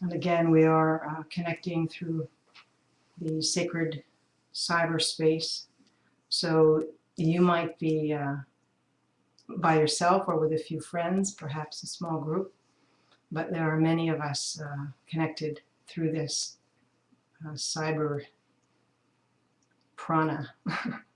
And again, we are uh, connecting through the sacred cyberspace. So you might be uh, by yourself or with a few friends, perhaps a small group, but there are many of us uh, connected through this uh, cyber prana.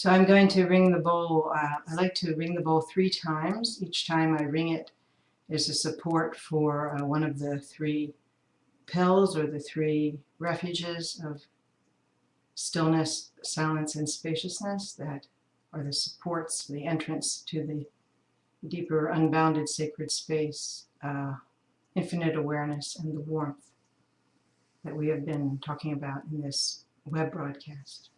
So I'm going to ring the bowl. Uh, I like to ring the bowl three times. Each time I ring it is a support for uh, one of the three pills or the three refuges of stillness, silence, and spaciousness that are the supports, the entrance to the deeper, unbounded sacred space, uh, infinite awareness, and the warmth that we have been talking about in this web broadcast.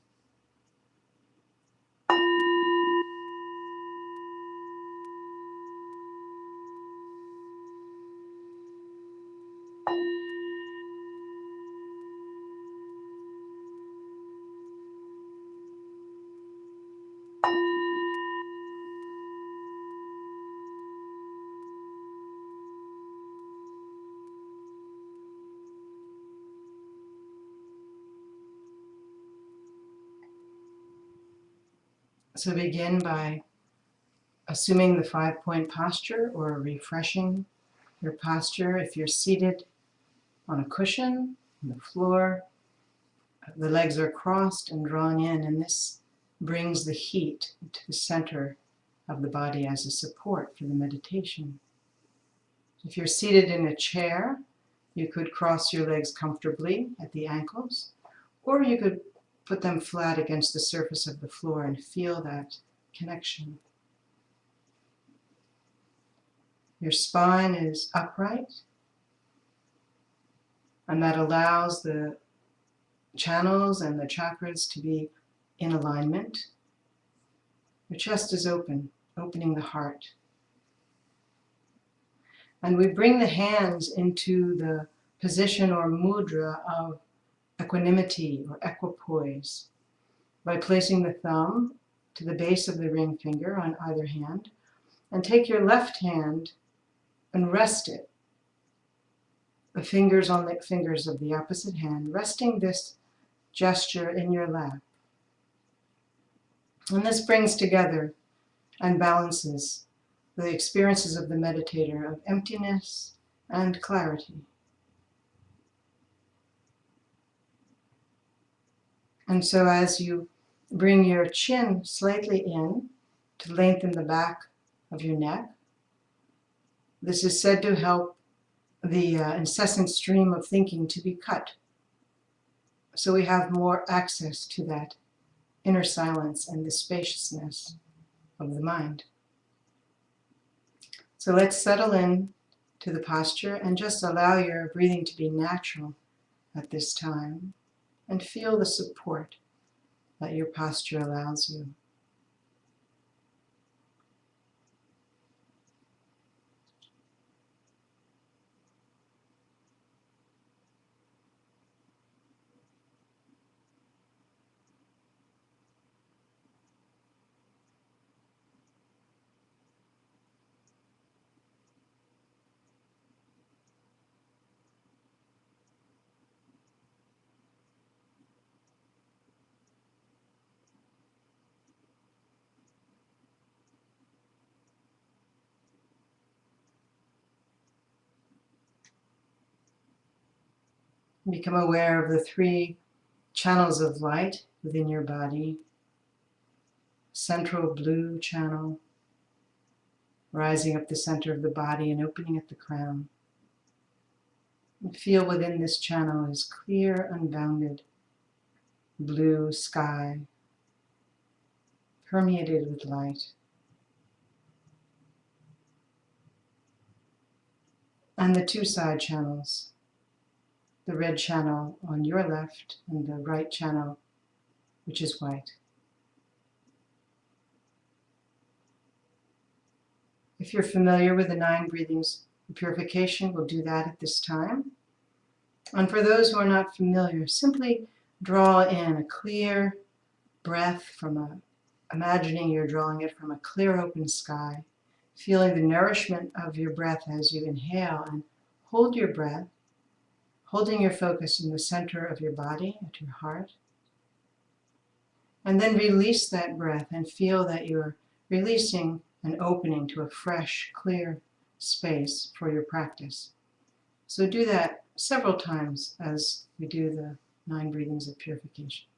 So begin by assuming the five-point posture or refreshing your posture. If you're seated on a cushion on the floor, the legs are crossed and drawn in, and this brings the heat to the center of the body as a support for the meditation. If you're seated in a chair, you could cross your legs comfortably at the ankles, or you could Put them flat against the surface of the floor and feel that connection. Your spine is upright, and that allows the channels and the chakras to be in alignment. Your chest is open, opening the heart. And we bring the hands into the position or mudra of equanimity or equipoise by placing the thumb to the base of the ring finger on either hand and take your left hand and rest it. The fingers on the fingers of the opposite hand resting this gesture in your lap. And this brings together and balances the experiences of the meditator of emptiness and clarity And so as you bring your chin slightly in to lengthen the back of your neck, this is said to help the uh, incessant stream of thinking to be cut. So we have more access to that inner silence and the spaciousness of the mind. So let's settle in to the posture and just allow your breathing to be natural at this time and feel the support that your posture allows you. Become aware of the three channels of light within your body. Central blue channel, rising up the center of the body and opening at the crown. And feel within this channel is clear, unbounded blue sky, permeated with light. And the two side channels, the red channel on your left and the right channel, which is white. If you're familiar with the nine breathings of purification, we'll do that at this time. And for those who are not familiar, simply draw in a clear breath from a, imagining you're drawing it from a clear open sky, feeling the nourishment of your breath as you inhale and hold your breath, holding your focus in the center of your body, at your heart. And then release that breath and feel that you're releasing an opening to a fresh, clear space for your practice. So do that several times as we do the nine breathings of purification.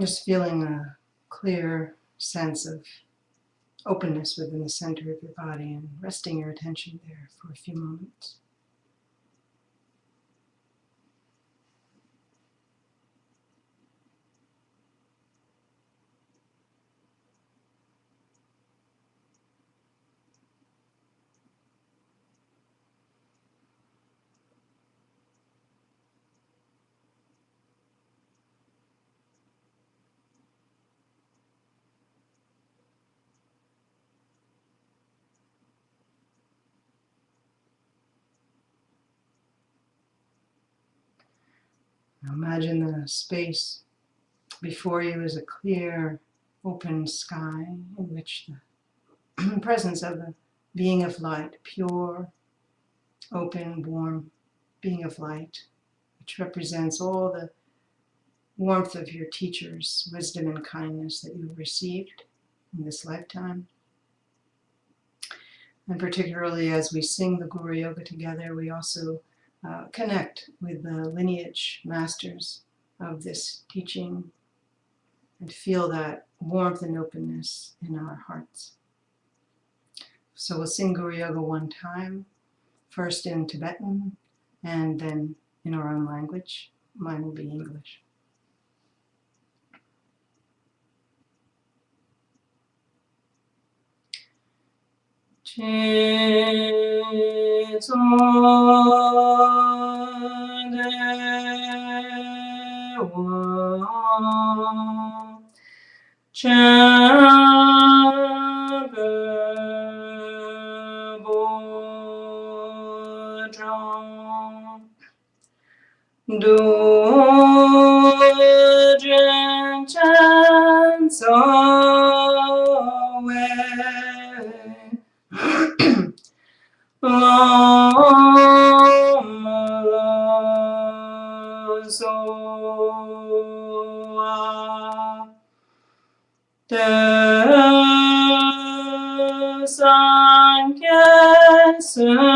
Just feeling a clear sense of openness within the center of your body and resting your attention there for a few moments. Imagine the space before you is a clear, open sky in which the presence of the being of light, pure, open, warm being of light, which represents all the warmth of your teacher's wisdom and kindness that you've received in this lifetime. And particularly as we sing the Guru Yoga together, we also uh, connect with the lineage masters of this teaching and feel that warmth and openness in our hearts. So we'll sing Guru Yoga one time, first in Tibetan and then in our own language. Mine will be English. Do Sankhya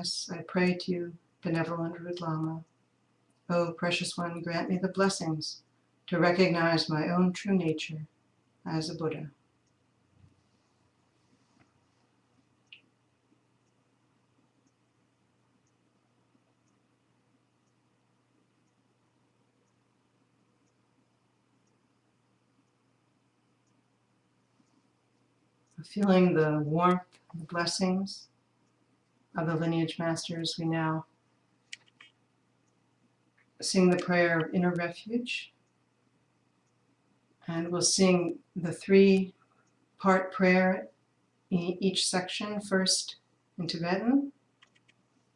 great I pray to you, benevolent Root Lama. O precious one, grant me the blessings to recognize my own true nature as a Buddha. Feeling the warmth, the blessings of the lineage masters, we now sing the prayer of inner refuge. And we'll sing the three part prayer in each section, first in Tibetan,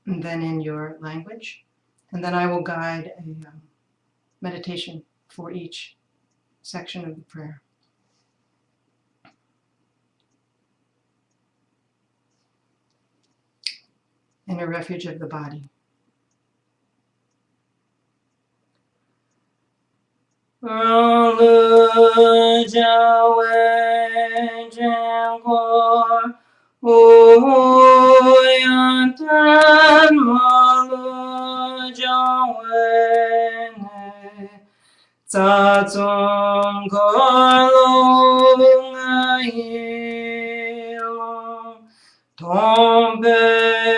and then in your language. And then I will guide a um, meditation for each section of the prayer. Inner refuge of the body. The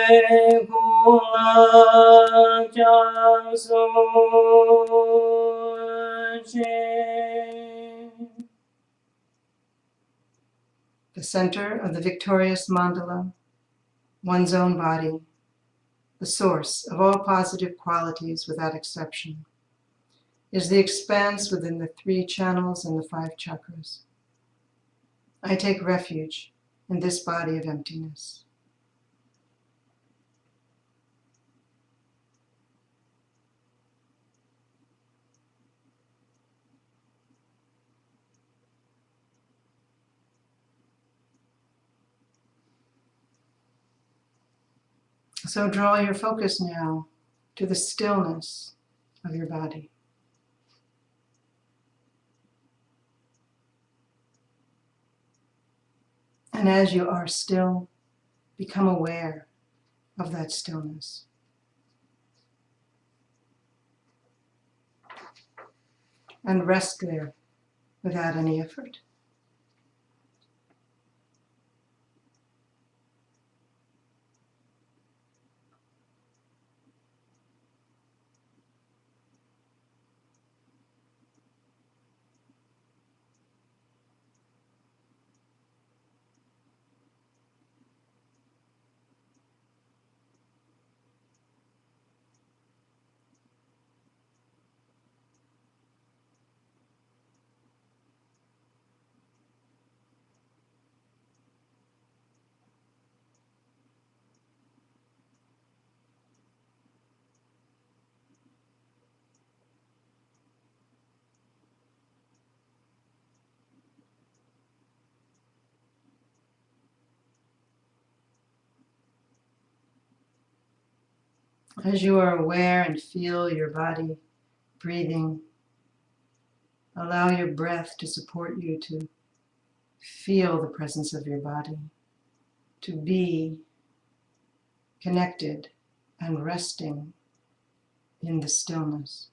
center of the victorious mandala, one's own body, the source of all positive qualities without exception is the expanse within the three channels and the five chakras. I take refuge in this body of emptiness. So draw your focus now to the stillness of your body. And as you are still, become aware of that stillness. And rest there without any effort. As you are aware and feel your body breathing, allow your breath to support you to feel the presence of your body, to be connected and resting in the stillness.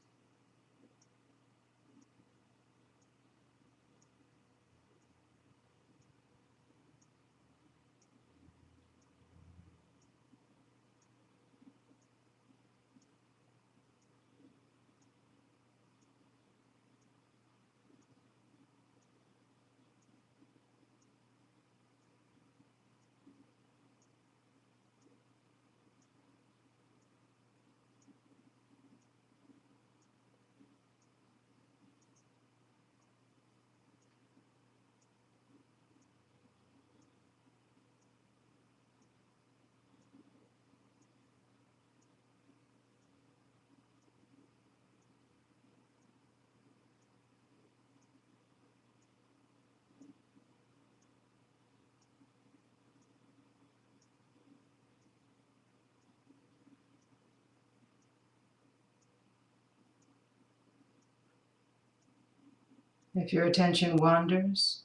If your attention wanders,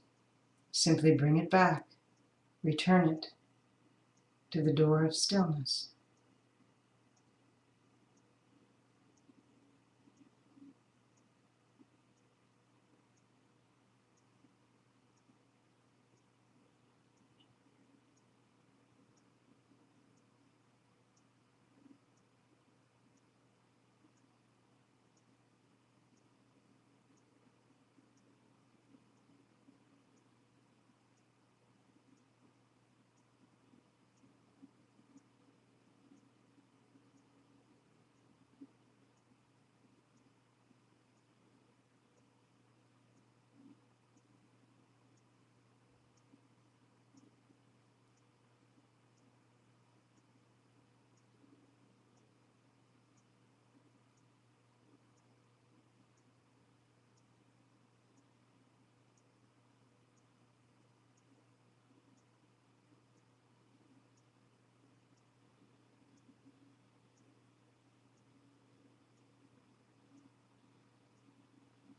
simply bring it back, return it to the door of stillness.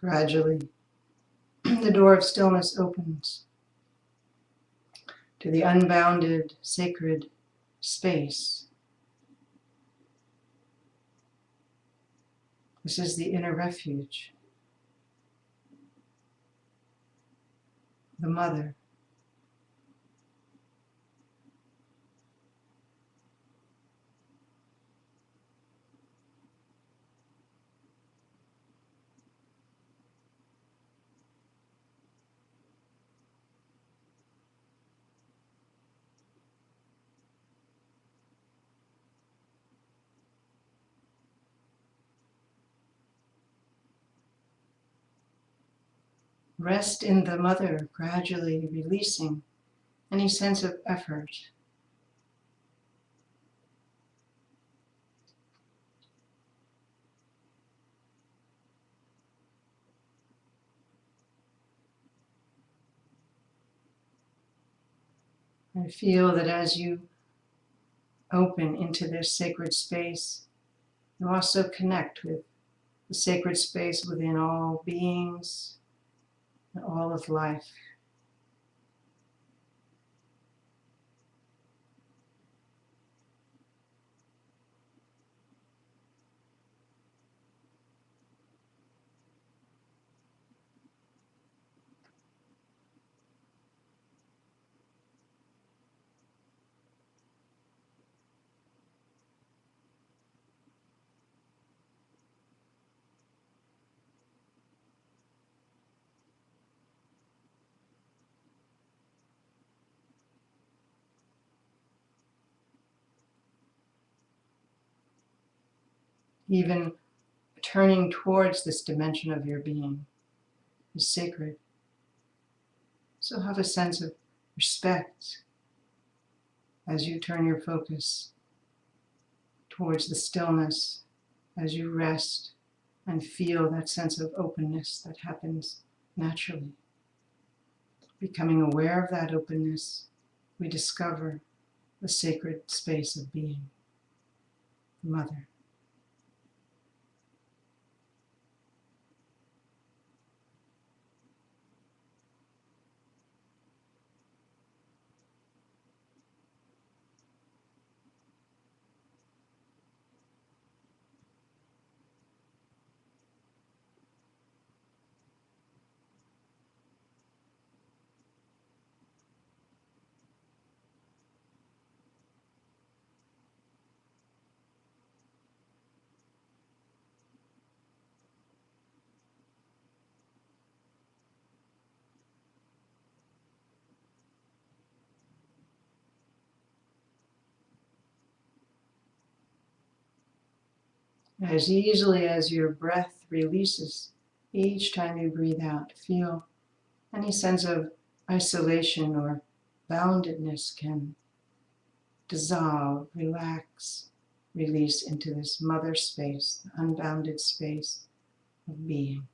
Gradually, the door of stillness opens to the unbounded sacred space. This is the inner refuge, the mother. Rest in the mother, gradually releasing any sense of effort. I feel that as you open into this sacred space, you also connect with the sacred space within all beings, all of life. Even turning towards this dimension of your being is sacred. So have a sense of respect as you turn your focus towards the stillness, as you rest and feel that sense of openness that happens naturally. Becoming aware of that openness, we discover the sacred space of being, the Mother. As easily as your breath releases each time you breathe out, feel any sense of isolation or boundedness can dissolve, relax, release into this mother space, the unbounded space of being.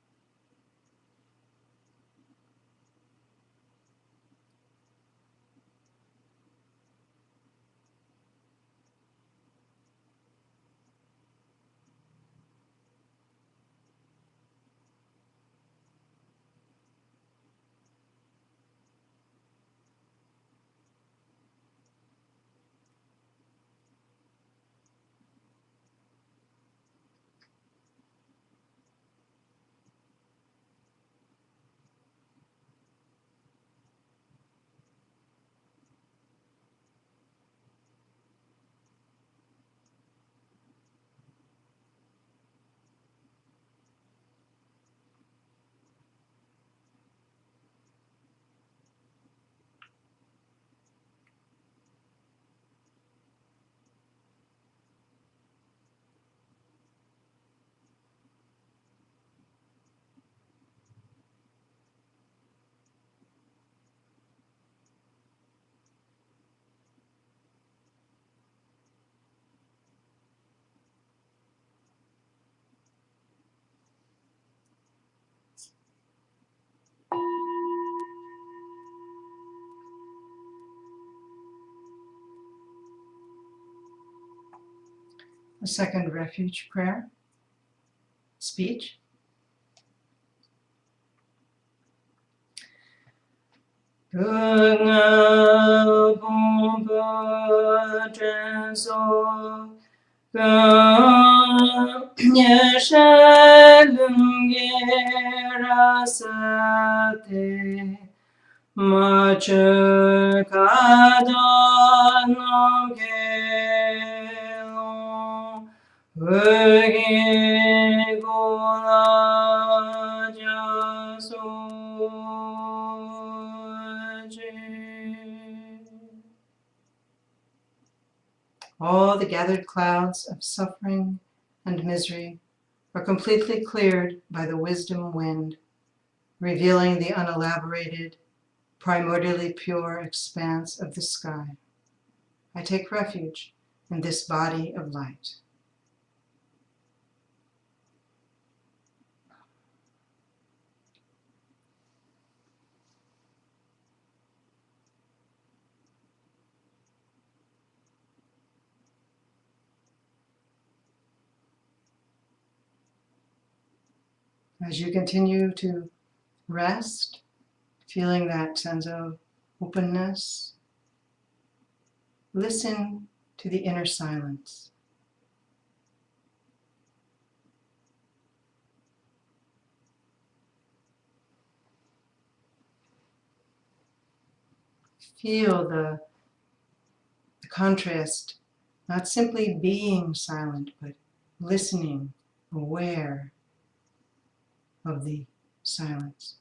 A second refuge prayer, speech. Kadanam gelon Vöge gola All the gathered clouds of suffering and misery are completely cleared by the wisdom wind, revealing the unelaborated, primordially pure expanse of the sky. I take refuge in this body of light. As you continue to rest, feeling that sense of openness, listen to the inner silence. Feel the, the contrast, not simply being silent, but listening, aware of the silence.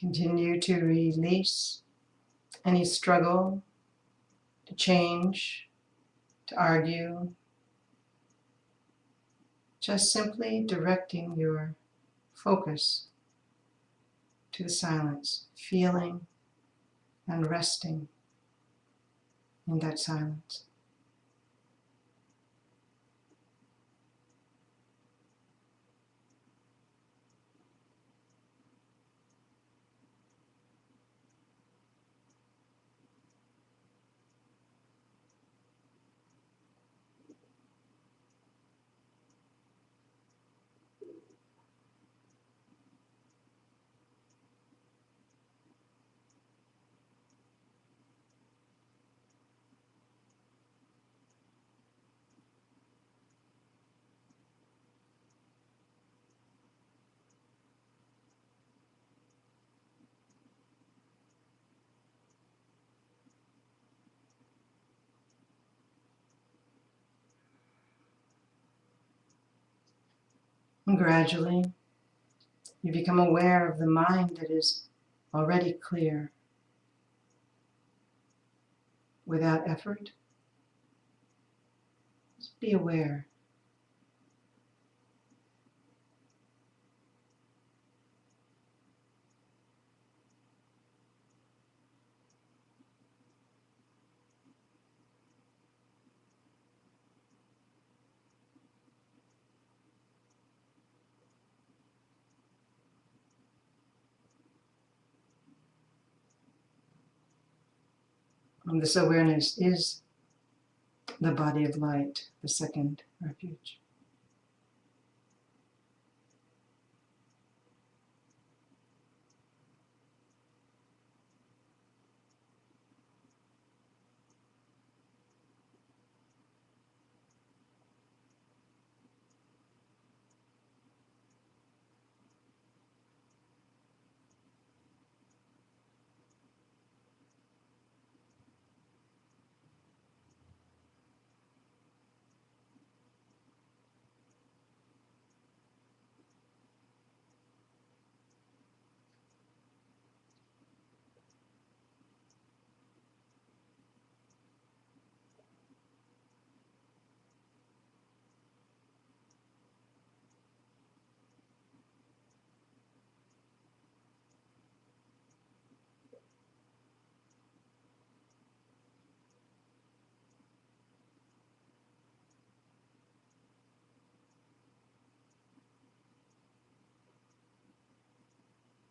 Continue to release any struggle to change, to argue, just simply directing your focus to the silence, feeling and resting in that silence. And gradually, you become aware of the mind that is already clear without effort. Just be aware. This awareness is the body of light, the second refuge.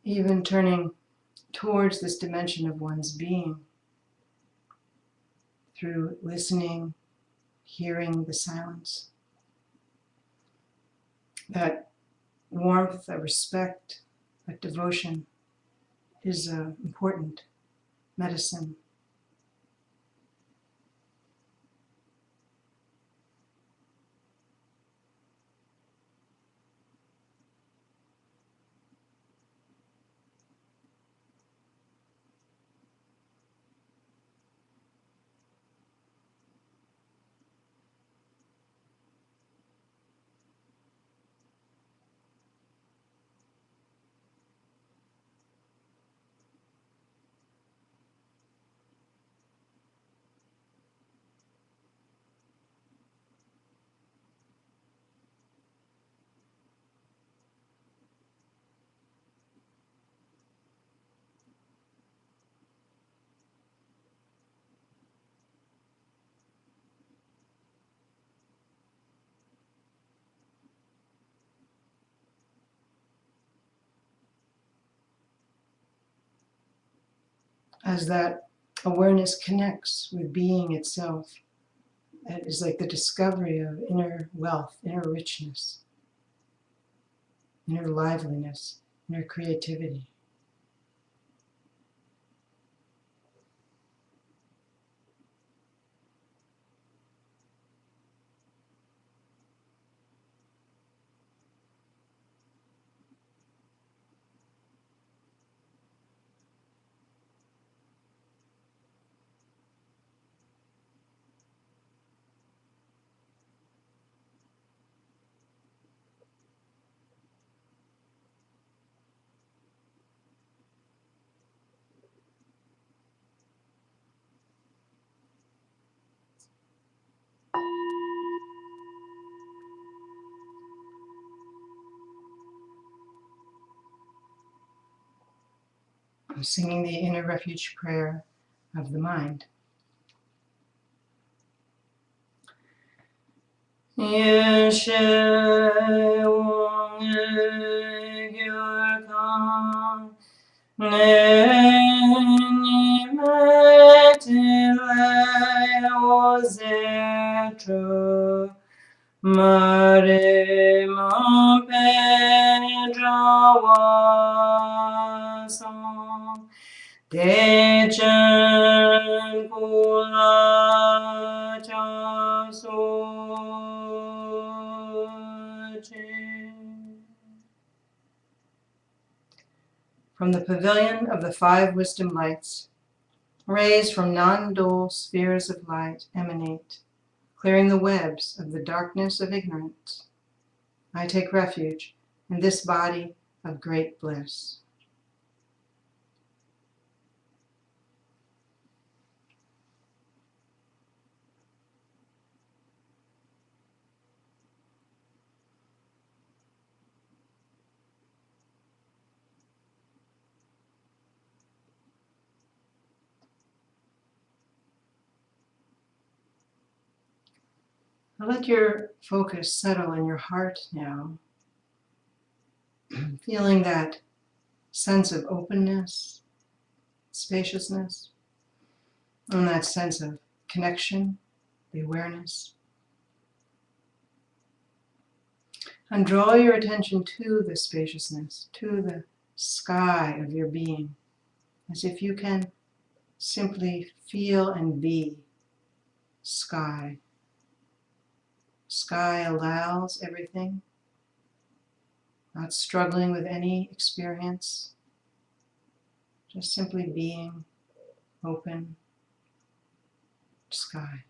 Even turning towards this dimension of one's being through listening, hearing the silence. That warmth, that respect, that devotion is an important medicine. As that awareness connects with being itself. It is like the discovery of inner wealth, inner richness, inner liveliness, inner creativity. I'm singing the inner refuge prayer of the mind. Mare ma pedrawasan From the pavilion of the five wisdom lights, rays from non-dual spheres of light emanate clearing the webs of the darkness of ignorance. I take refuge in this body of great bliss. Let your focus settle in your heart now, feeling that sense of openness, spaciousness, And that sense of connection, the awareness. And draw your attention to the spaciousness, to the sky of your being, as if you can simply feel and be sky. Sky allows everything, not struggling with any experience, just simply being open sky.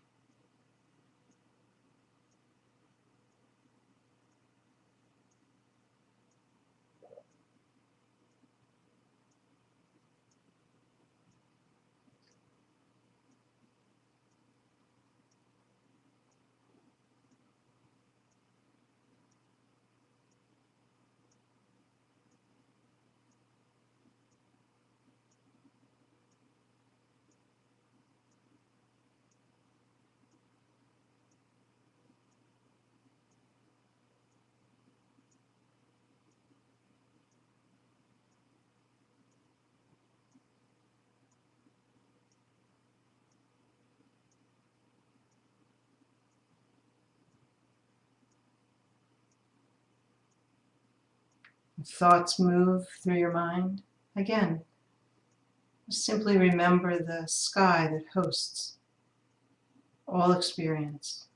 Thoughts move through your mind, again, simply remember the sky that hosts all experience,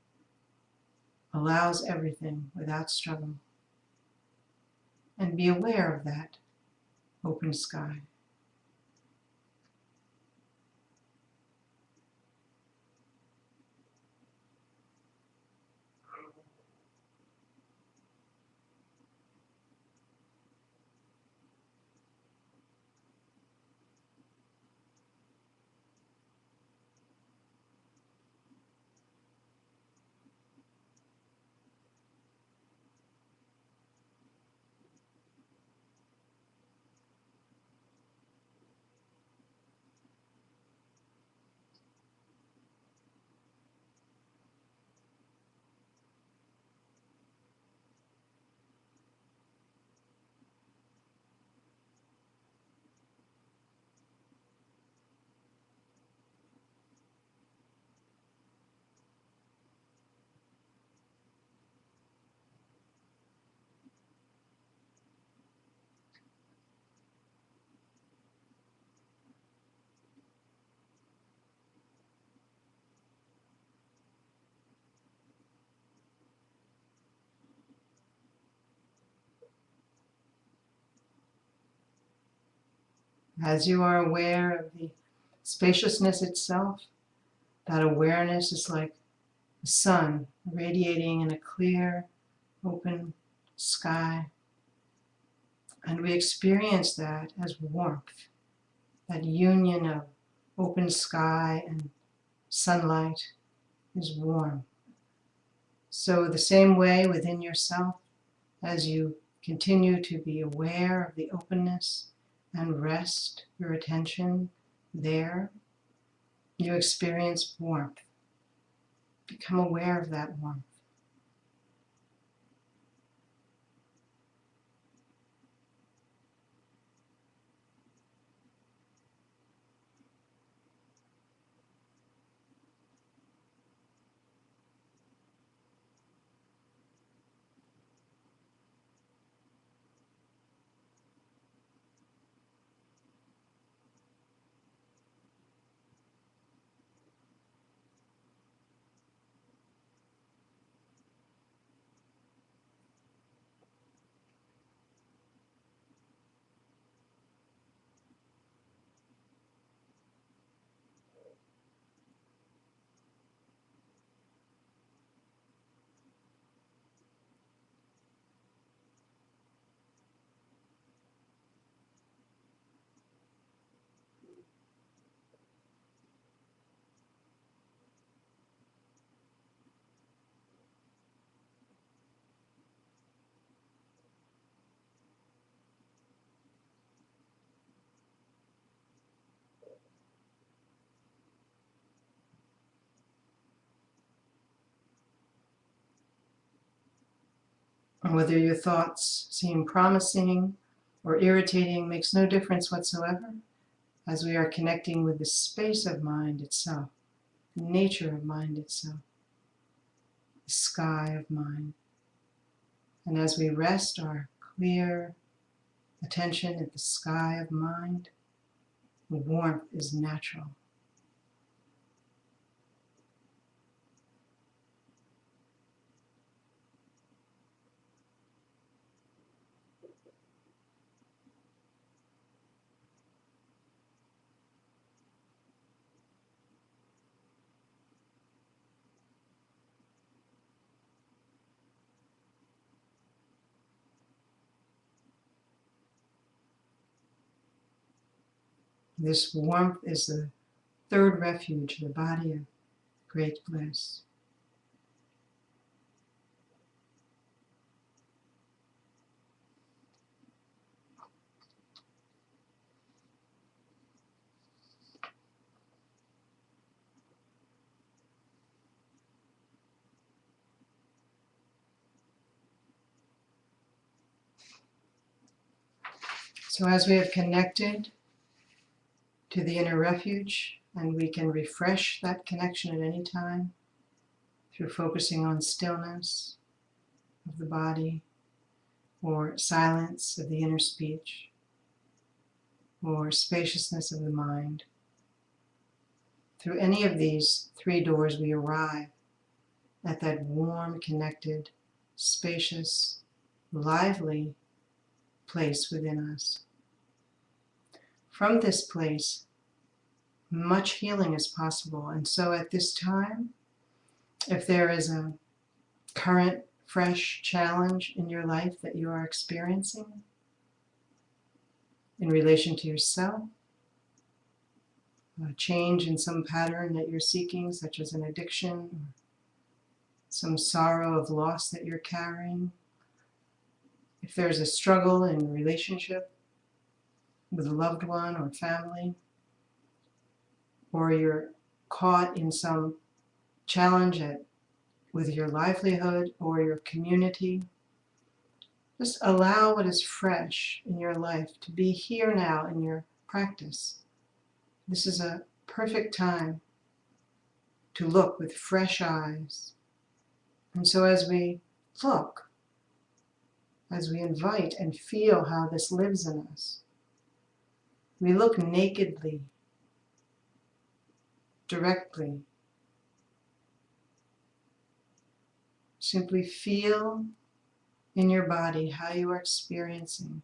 allows everything without struggle, and be aware of that open sky. As you are aware of the spaciousness itself, that awareness is like the sun radiating in a clear, open sky. And we experience that as warmth, that union of open sky and sunlight is warm. So the same way within yourself, as you continue to be aware of the openness, and rest your attention there, you experience warmth. Become aware of that warmth. Whether your thoughts seem promising or irritating makes no difference whatsoever. as we are connecting with the space of mind itself, the nature of mind itself, the sky of mind. And as we rest our clear attention at the sky of mind, the warmth is natural. This warmth is the third refuge, the body of great bliss. So as we have connected to the inner refuge, and we can refresh that connection at any time through focusing on stillness of the body or silence of the inner speech or spaciousness of the mind. Through any of these three doors, we arrive at that warm, connected, spacious, lively place within us. From this place, much healing is possible. And so at this time, if there is a current, fresh challenge in your life that you are experiencing in relation to yourself, a change in some pattern that you're seeking, such as an addiction, some sorrow of loss that you're carrying, if there's a struggle in relationship, with a loved one or family, or you're caught in some challenge at, with your livelihood or your community, just allow what is fresh in your life to be here now in your practice. This is a perfect time to look with fresh eyes. And so as we look, as we invite and feel how this lives in us, we look nakedly, directly. Simply feel in your body how you are experiencing.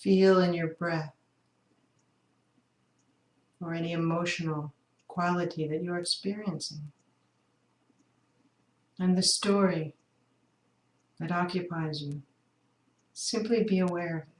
Feel in your breath or any emotional quality that you're experiencing. And the story that occupies you. Simply be aware of it.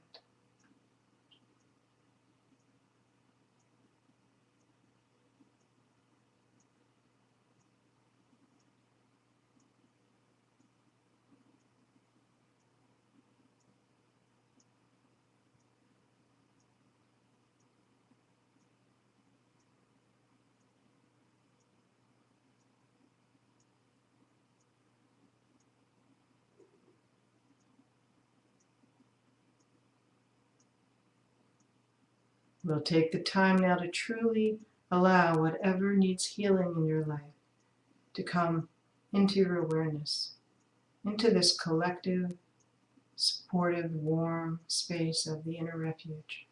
We'll take the time now to truly allow whatever needs healing in your life to come into your awareness, into this collective, supportive, warm space of the inner refuge.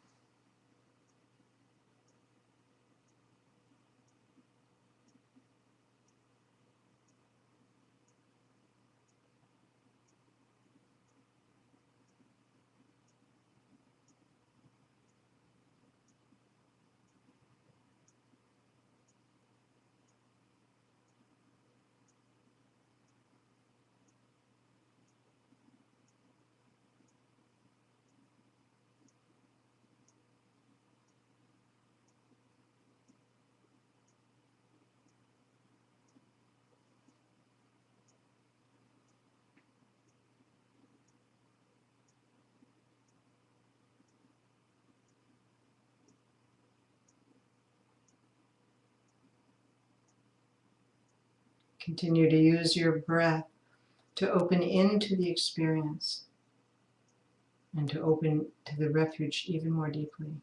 Continue to use your breath to open into the experience and to open to the refuge even more deeply.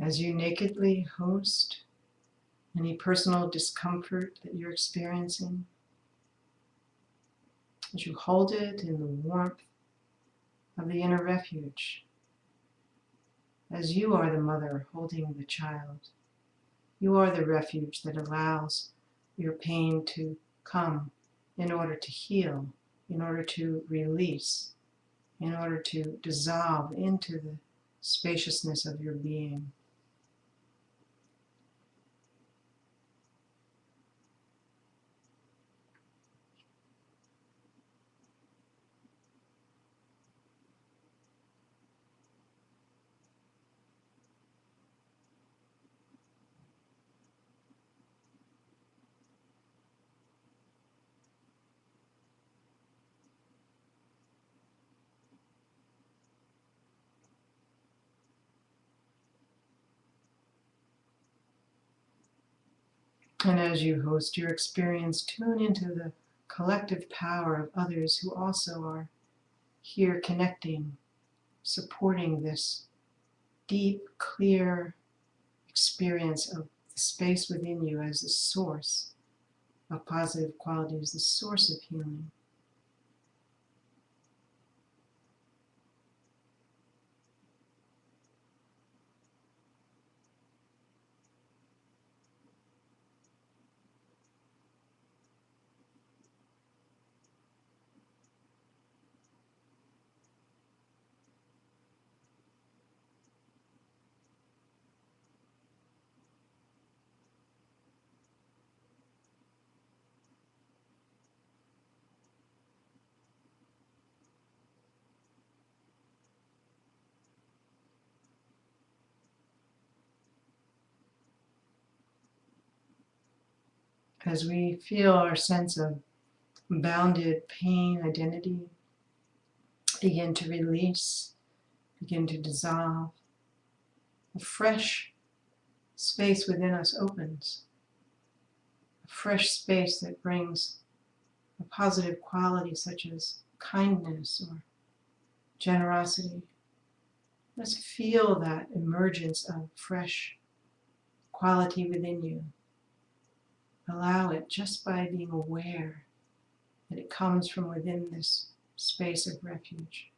As you nakedly host any personal discomfort that you're experiencing, as you hold it in the warmth of the inner refuge, as you are the mother holding the child, you are the refuge that allows your pain to come in order to heal, in order to release, in order to dissolve into the spaciousness of your being. And as you host your experience, tune into the collective power of others who also are here connecting, supporting this deep, clear experience of the space within you as the source of positive qualities, the source of healing. As we feel our sense of bounded pain identity begin to release, begin to dissolve, a fresh space within us opens. A fresh space that brings a positive quality such as kindness or generosity. Let's feel that emergence of fresh quality within you. Allow it just by being aware that it comes from within this space of refuge.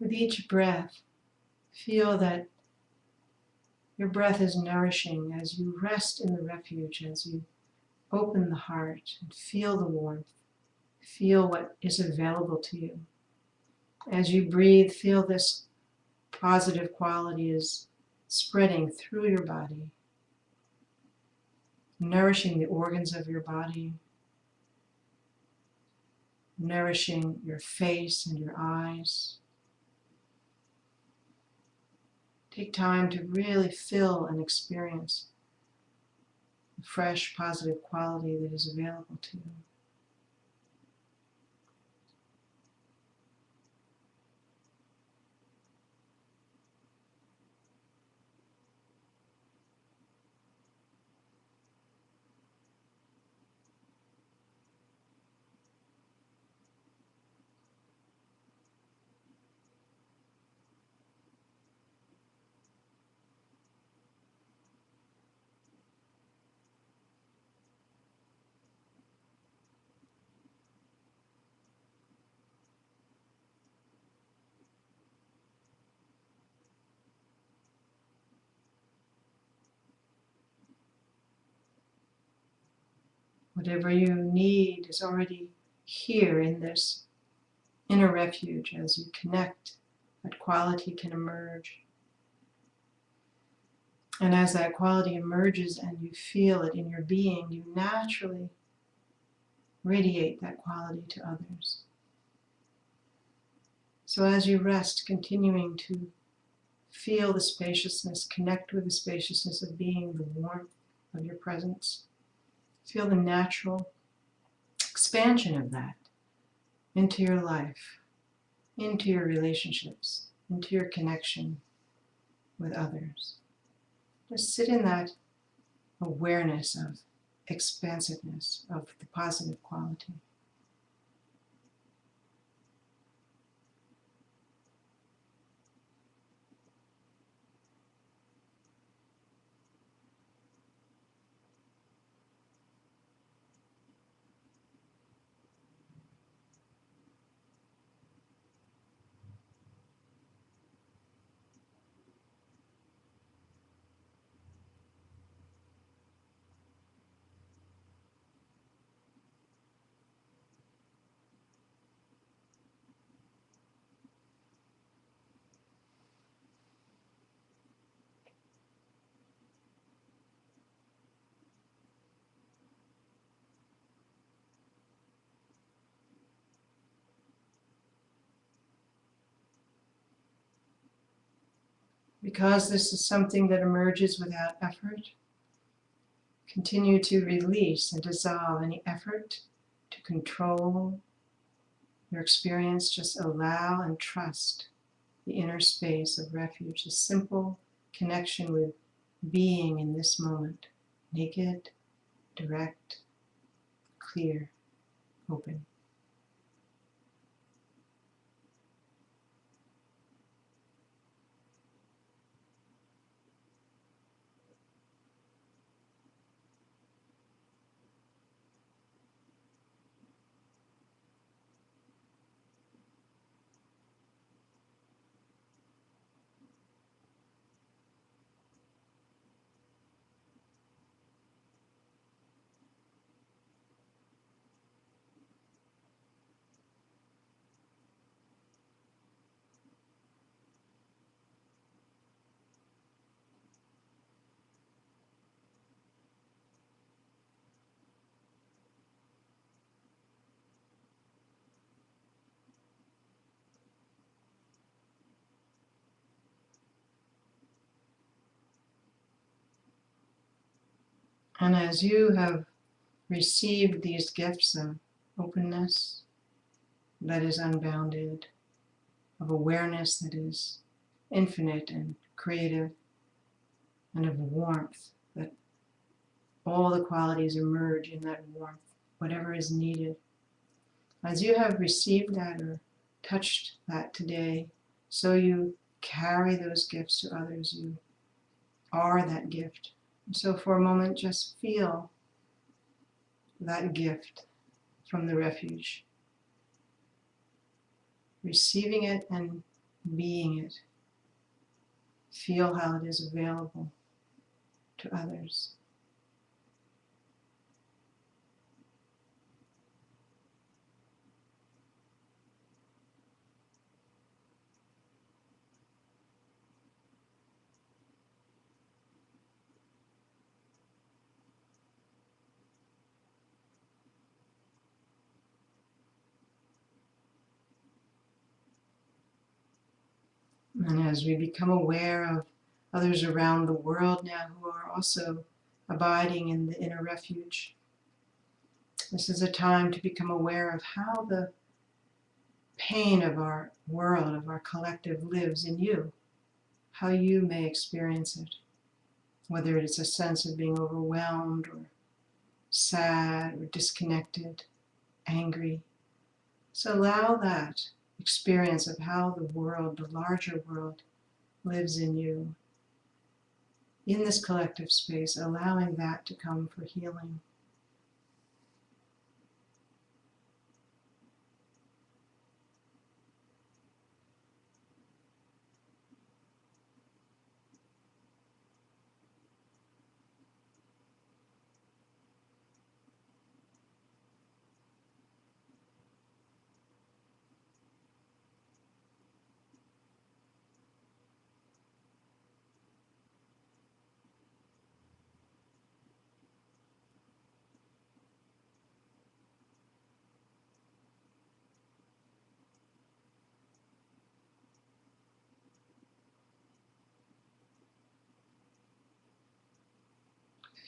With each breath, feel that Your breath is nourishing as you rest in the refuge, as you open the heart and feel the warmth. Feel what is available to you. As you breathe, feel this positive quality is spreading through your body, nourishing the organs of your body, nourishing your face and your eyes. Take time to really feel and experience the fresh, positive quality that is available to you. Whatever you need is already here in this inner refuge as you connect, that quality can emerge. And as that quality emerges and you feel it in your being, you naturally radiate that quality to others. So as you rest, continuing to feel the spaciousness, connect with the spaciousness of being, the warmth of your presence. Feel the natural expansion of that into your life, into your relationships, into your connection with others. Just sit in that awareness of expansiveness, of the positive quality. Because this is something that emerges without effort, continue to release and dissolve any effort to control your experience. Just allow and trust the inner space of refuge, a simple connection with being in this moment, naked, direct, clear, open. And as you have received these gifts of openness that is unbounded, of awareness that is infinite and creative, and of warmth, that all the qualities emerge in that warmth, whatever is needed. As you have received that or touched that today, so you carry those gifts to others. You are that gift. So for a moment, just feel that gift from the refuge. Receiving it and being it. Feel how it is available to others. And as we become aware of others around the world now who are also abiding in the inner refuge, this is a time to become aware of how the pain of our world, of our collective, lives in you, how you may experience it, whether it's a sense of being overwhelmed or sad or disconnected, angry. So allow that experience of how the world, the larger world, lives in you. In this collective space, allowing that to come for healing.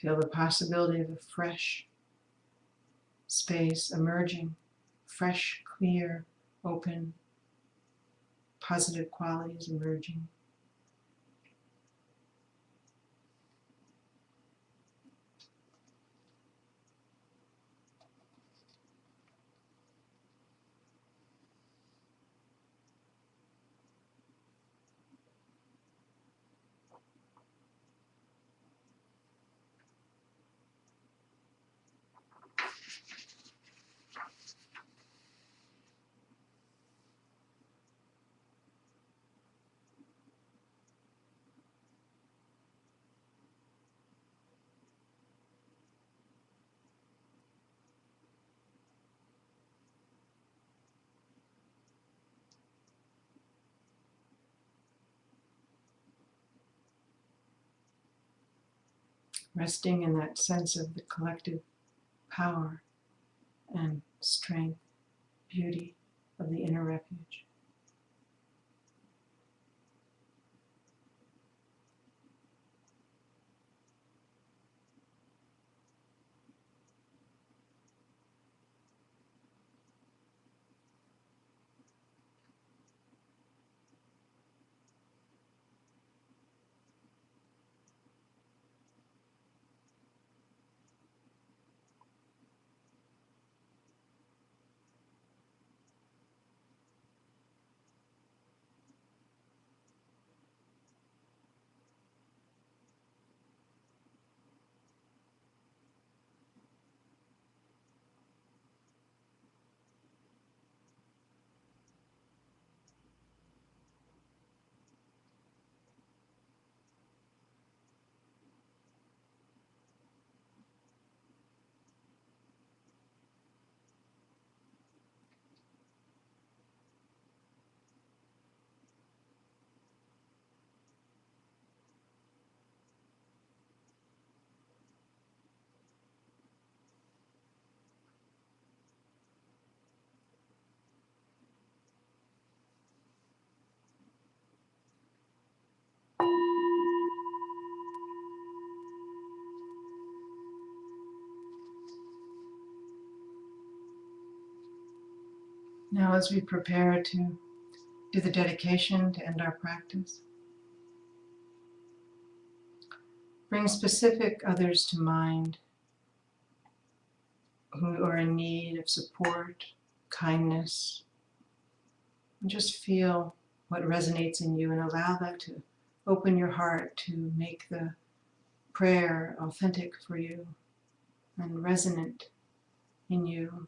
Feel the possibility of a fresh space emerging, fresh, clear, open, positive qualities emerging. Resting in that sense of the collective power and strength, beauty of the inner refuge. Now, as we prepare to do the dedication to end our practice, bring specific others to mind who are in need of support, kindness, and just feel what resonates in you and allow that to open your heart to make the prayer authentic for you and resonant in you.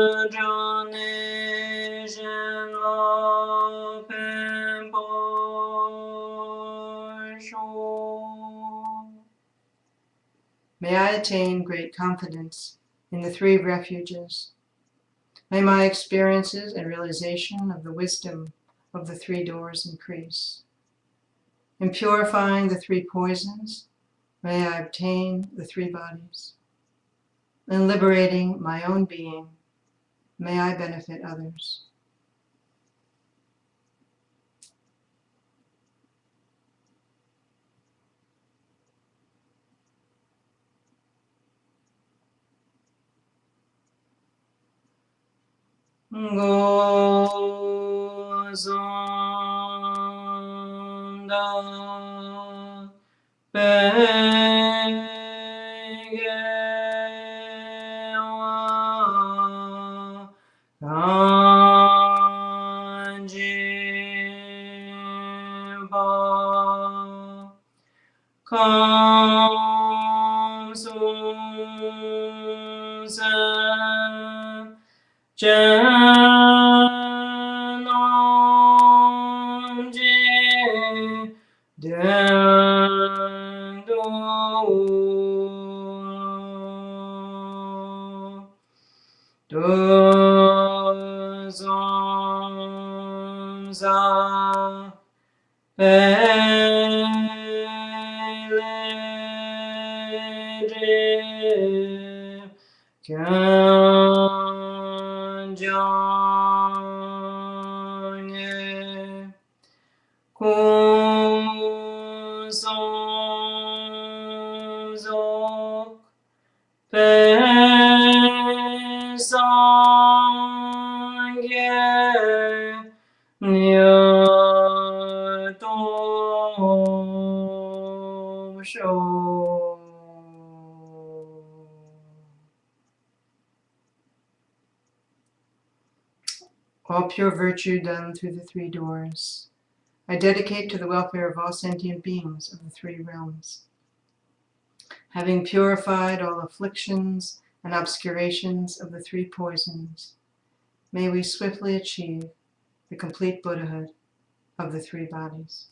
May I attain great confidence in the three refuges. May my experiences and realization of the wisdom of the three doors increase. In purifying the three poisons, may I obtain the three bodies. In liberating my own being, may I benefit others. Kanjiba Kamsusan Janonji Peleje virtue done through the three doors. I dedicate to the welfare of all sentient beings of the three realms. Having purified all afflictions and obscurations of the three poisons, may we swiftly achieve the complete Buddhahood of the three bodies.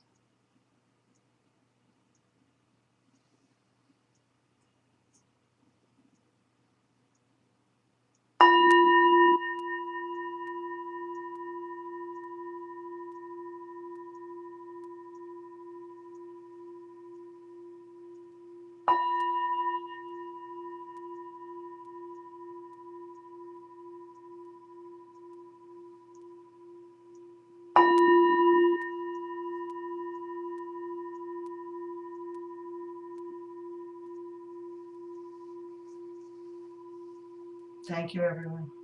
Thank you, everyone.